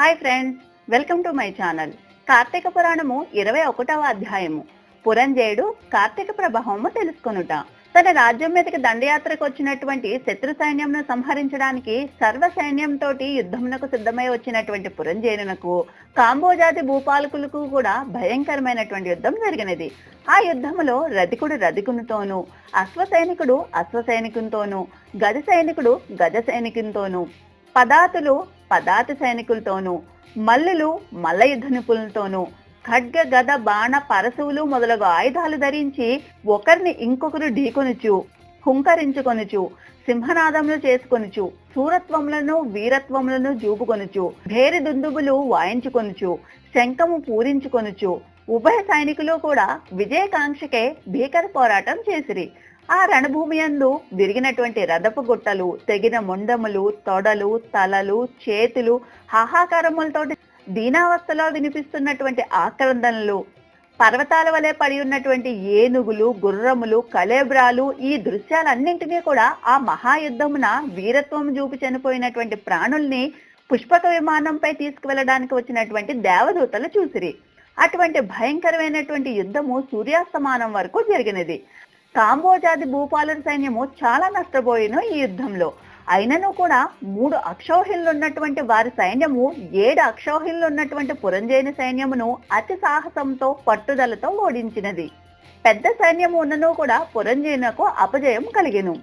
Hi friends welcome to my channel. Karthika Puranamu ఇరవై ఒకటవ అధ్యాయము. పురంజయుడు కార్తీక ప్రభావము తెలుసుకొనుట. తన రాజ్యం మీదకి దండయాత్రకు వచ్చినటువంటి శత్రు సైన్యంను సంహరించడానికి సర్వ సైన్యంతో యుద్ధమునకు సిద్ధమై వచ్చినటువంటి పురంజయునకు కాంబోజాతి భూపాలకులకు కూడా భయంకరమైనటువంటి యుద్ధం జరిగినది. ఆ యుద్ధములో రధికుడు రధికునితోనూ అశ్వ సైనికుడు అశ్వ సైనికునితోనూ గజ సైనికుడు గజ సైనికునితోనూ పదాతులు పదాతి సైనికులతోనూ మల్లులు మల్ల యుద్ధ నిపుణులతోనూ ఖడ్గ గద బాణ పరశువులు మొదలగు ఆయుధాలు ధరించి ఒకరిని ఇంకొకరు ఢీకొనుచు హుంకరించుకొనుచు సింహనాదములు చేసుకొనుచు సూరత్వములను వీరత్వములను జూపుకొనుచు భేరి దుందుబులు వాయించుకొనుచు శంఖము పూరించుకొనుచు ఉభయ సైనికులు కూడా విజయకాంక్షకే భీకర పోరాటం చేసిరి. ఆ రణభూమి యందు విరిగినటువంటి రథపు గుట్టలు తెగిన ముండములు తొడలు తలలు చేతులు హాహాకారములతో దీనావస్థలో వినిపిస్తున్నటువంటి ఆక్రందనలు పర్వతాల వలె పడి ఉన్నటువంటి ఏనుగులు గుర్రములు కలేబ్రాలు ఈ దృశ్యాలన్నింటినీ కూడా ఆ మహాయుద్ధమున వీరత్వం చూపి చనిపోయినటువంటి ప్రాణుల్ని పుష్పక విమానంపై తీసుకువెళ్ళడానికి వచ్చినటువంటి దేవదూతలు చూసిరి. అటువంటి భయంకరమైనటువంటి యుద్ధము సూర్యాస్తమానం వరకు జరిగినది. కాంబోజాది భూపాలుల సైన్యము చాలా నష్టపోయిన ఈ యుద్ధంలో. అయినను కూడా మూడు అక్షౌహిళ్ళు ఉన్నటువంటి వారి సైన్యము ఏడు అక్షౌహిళ్ళు ఉన్నటువంటి పురంజేని సైన్యమును అతి సాహసంతో పట్టుదలతో ఓడించినది. పెద్ద సైన్యము ఉన్నను కూడా పురంజయునకు అపజయం కలిగెను.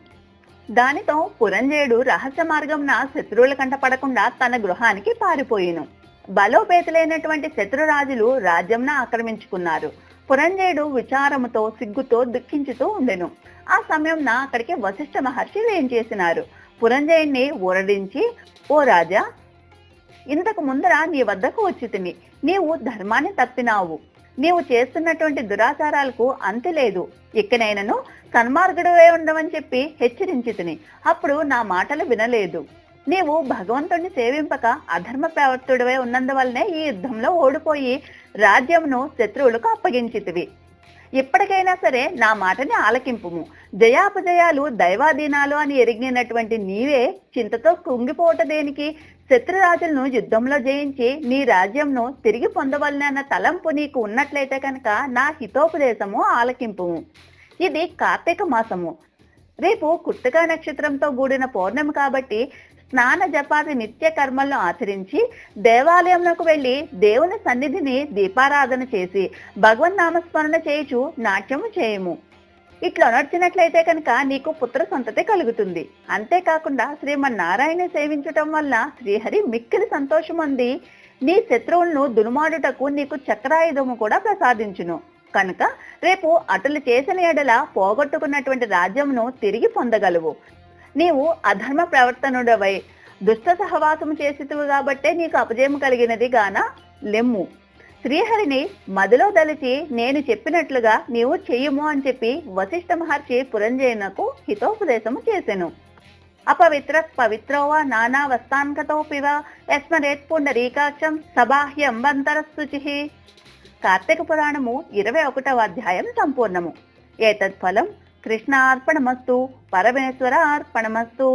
దానితో పురంజేయుడు రహస్య మార్గంన శత్రువుల కంట పడకుండా తన గృహానికి పారిపోయిను. బలోపేతులైనటువంటి శత్రురాజులు రాజ్యంన ఆక్రమించుకున్నారు. పురంజయుడు విచారముతో సిగ్గుతో దుఃఖించుతూ ఉండెను. ఆ సమయంన అక్కడికి వశిష్ఠ మహర్షి ఏం చేసినారు? పురంజయుడిని ఊరడించి ఓ రాజా ఇంతకు ముందర నీ వద్దకు వచ్చి తిని నీవు ధర్మాన్ని తప్పినావు. నీవు చేస్తున్నటువంటి దురాచారాలకు అంతు లేదు. ఇకనైనను సన్మార్గుడువే ఉండవని చెప్పి హెచ్చరించి తిని అప్పుడు నా మాటలు వినలేదు. నీవు భగవంతుణ్ణి సేవింపక అధర్మ ప్రవర్తుడివై ఉన్నందువల్లనే ఈ యుద్ధంలో ఓడిపోయి రాజ్యమును శత్రువులకు అప్పగించితివి. ఇప్పటికైనా సరే నా మాటని ఆలకింపుము. జయాపజయాలు దైవాధీనాలు అని ఎరిగినటువంటి నీవే చింతతో కుంగిపోవట దేనికి? శత్రురాజులను యుద్ధంలో జయించి నీ రాజ్యంను తిరిగి పొందవలనన్న తలంపు నీకు ఉన్నట్లయితే కనుక నా హితోపదేశము ఆలకింపుము. ఇది కార్తీక మాసము. రేపు కుర్తికా నక్షత్రంతో కూడిన పౌర్ణమి కాబట్టి స్నాన జపాది నిత్య కర్మలను ఆచరించి దేవాలయంలోకి వెళ్ళి దేవుని సన్నిధిని దీపారాధన చేసి భగవన్ నామస్మరణ చేయుచు నాట్యము చేయము. ఇట్లా నడిచినట్లయితే కనుక నీకు పుత్ర సంతతి కలుగుతుంది. అంతేకాకుండా శ్రీమన్నారాయణ సేవించటం వల్ల శ్రీహరి మిక్కిలి సంతోషమంది. నీ శత్రువులను దునుమాడుటకు నీకు చక్రాయుధము కూడా ప్రసాదించును. కనుక రేపు అటులు చేసిన ఎడల పోగొట్టుకున్నటువంటి రాజ్యమును తిరిగి పొందగలవు. నీవు అధర్మ ప్రవర్తనుడవై దుష్ట సహవాసము చేసితువు కాబట్టే నీకు అపజయం కలిగినది గాన లెమ్ము. శ్రీహరిని మదిలో దలిచి నేను చెప్పినట్లుగా నీవు చెయ్యము అని చెప్పి వశిష్ఠ మహర్షి పురంజయునకు హితోపదేశము చేసెను. అపవిత్ర పవిత్రోవా నానా వస్తాన్కతోపివ యస్మరేత్ పుండరీకాక్షం సబాహ్యం బంతరస్తుచి కార్తీక పురాణము ఇరవై ఒకటవ అధ్యాయం సంపూర్ణము. ఏతత్ ఫలం కృష్ణ అర్పణమస్తు పరమేశ్వర అర్పణమస్తు